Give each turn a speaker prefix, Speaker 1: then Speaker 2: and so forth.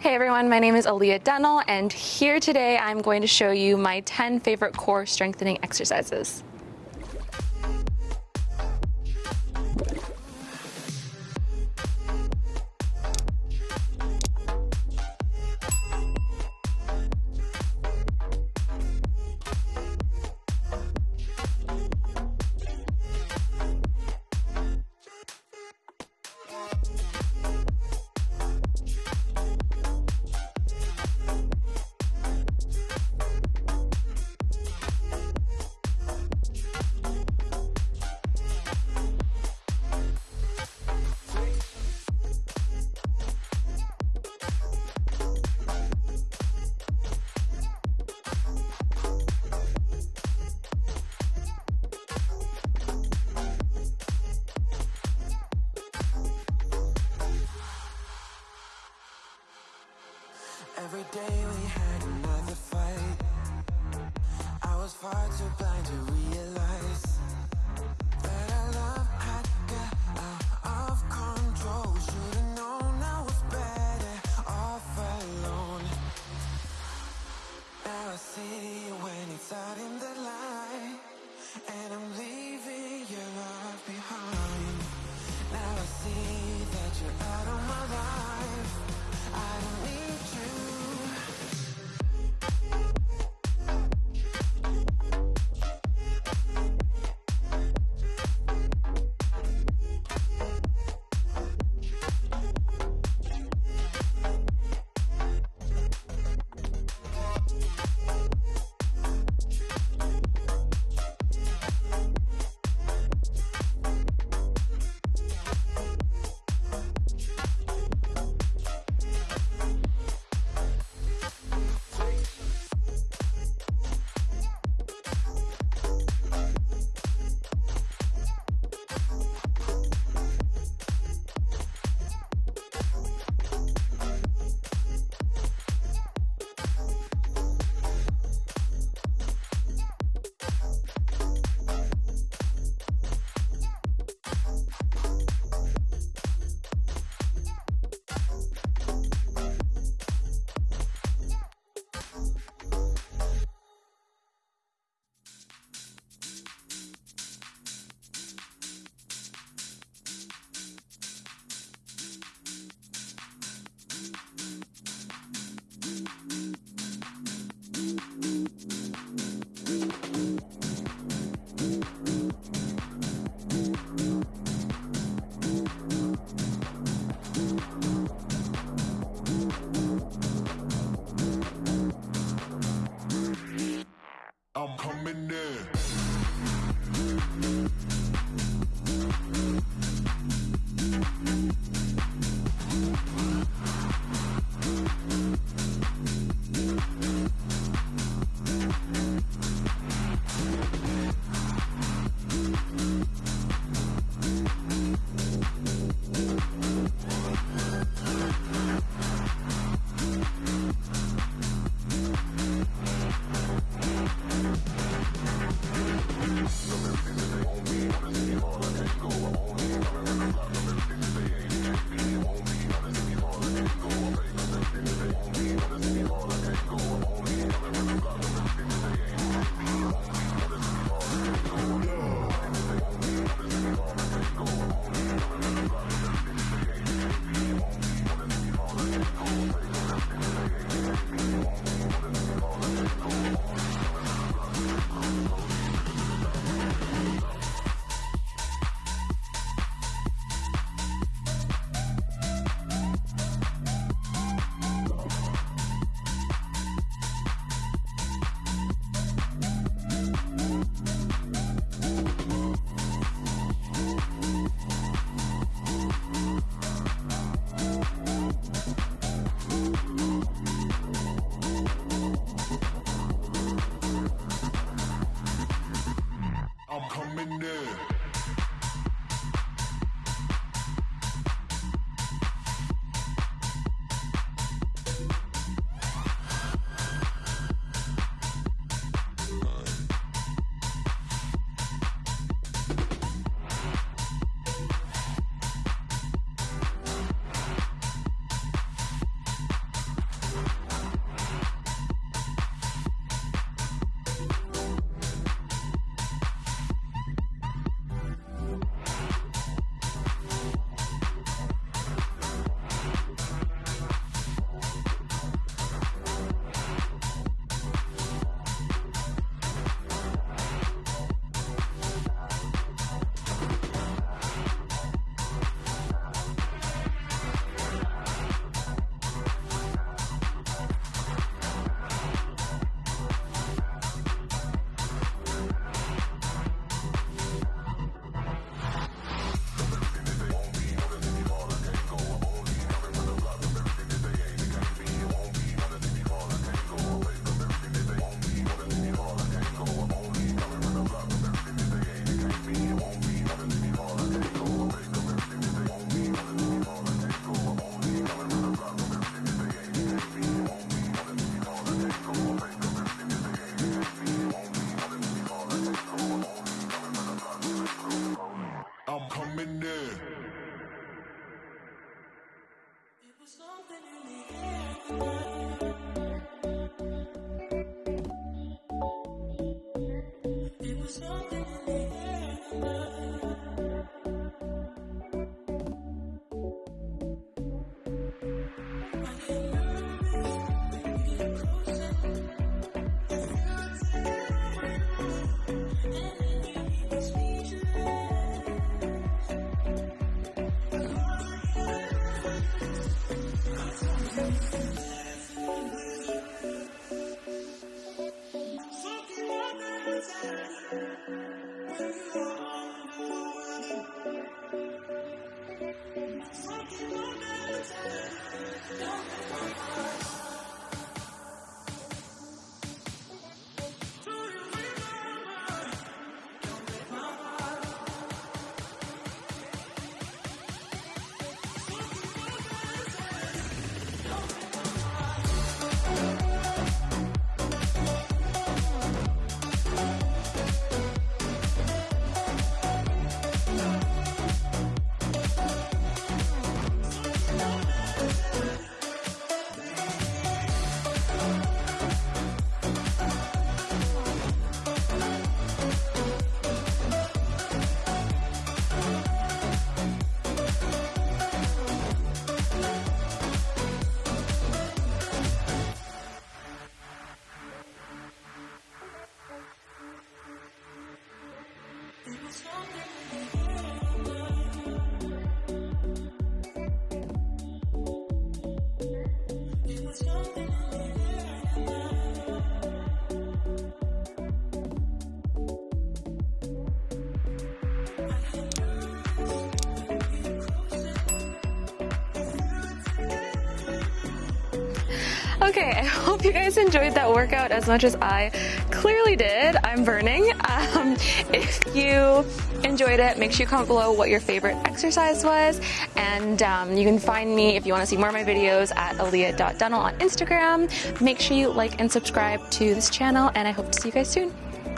Speaker 1: Hey everyone, my name is Aaliyah Dennell, and here today I'm going to show you my 10 favorite core strengthening exercises.
Speaker 2: Every day we had another fight. I was far too blind to realize
Speaker 1: Okay, I hope you guys enjoyed that workout as much as I clearly did. I'm burning. Um, if you enjoyed it, make sure you comment below what your favorite exercise was. And um, you can find me if you want to see more of my videos at aaliyah.dental on Instagram. Make sure you like and subscribe to this channel, and I hope to see you guys soon.